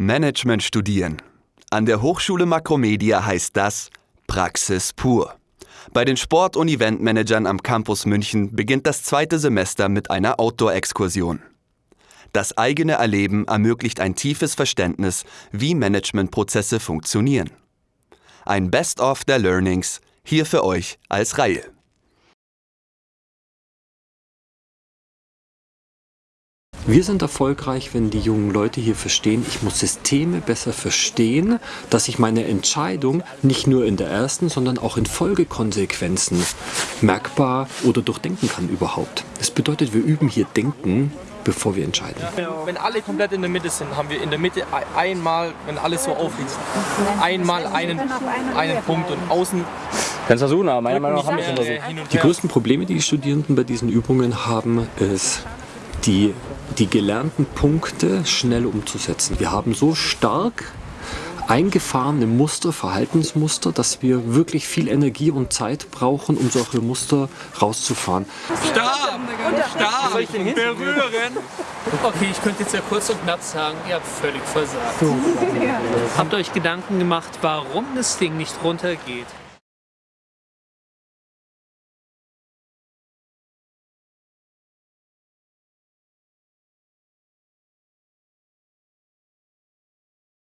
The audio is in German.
Management studieren. An der Hochschule Makromedia heißt das Praxis pur. Bei den Sport- und Eventmanagern am Campus München beginnt das zweite Semester mit einer Outdoor-Exkursion. Das eigene Erleben ermöglicht ein tiefes Verständnis, wie Managementprozesse funktionieren. Ein Best-of der Learnings hier für euch als Reihe. Wir sind erfolgreich, wenn die jungen Leute hier verstehen, ich muss Systeme besser verstehen, dass ich meine Entscheidung nicht nur in der ersten, sondern auch in Folgekonsequenzen merkbar oder durchdenken kann überhaupt. Das bedeutet, wir üben hier Denken, bevor wir entscheiden. Wenn alle komplett in der Mitte sind, haben wir in der Mitte einmal, wenn alles so aufliegt, einmal einen, einen Punkt und außen Kannst versuchen, aber meiner Meinung nach haben wir schon versucht. Die größten Probleme, die die Studierenden bei diesen Übungen haben, ist die, die gelernten Punkte schnell umzusetzen. Wir haben so stark eingefahrene Muster, Verhaltensmuster, dass wir wirklich viel Energie und Zeit brauchen, um solche Muster rauszufahren. Stark! Stark! Soll ich den berühren? Okay, ich könnte jetzt ja kurz und knapp sagen, ihr habt völlig versagt. Habt euch Gedanken gemacht, warum das Ding nicht runtergeht?